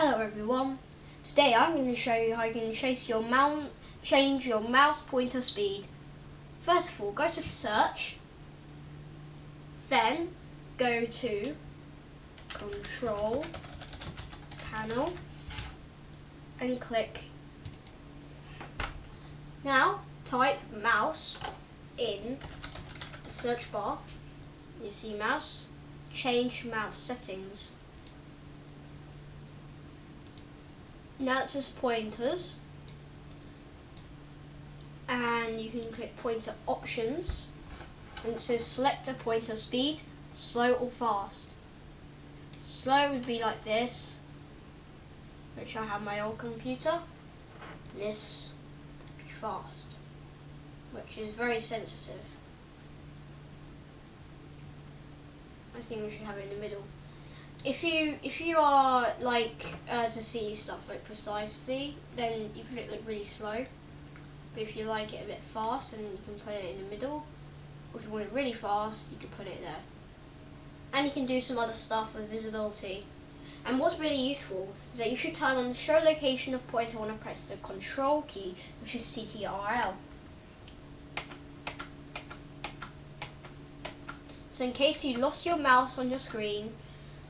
Hello everyone. Today I'm going to show you how you can chase your mount, change your mouse pointer speed. First of all, go to search, then go to control panel and click. Now type mouse in the search bar. You see mouse, change mouse settings. Now it says pointers and you can click pointer options and it says select a pointer speed, slow or fast. Slow would be like this, which I have my old computer. This fast, which is very sensitive. I think we should have it in the middle if you if you are like uh, to see stuff like precisely, then you put it like really slow. But if you like it a bit fast, then you can put it in the middle. Or if you want it really fast, you can put it there. And you can do some other stuff with visibility. And what's really useful is that you should turn on show location of pointer when I press the control key, which is CTRL. So in case you lost your mouse on your screen,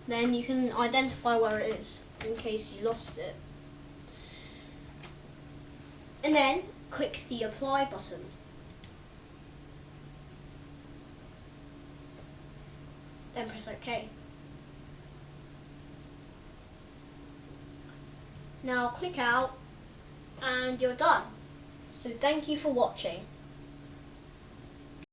then you can identify where it is in case you lost it. And then click the apply button. Then press OK. Now click out and you're done. So thank you for watching.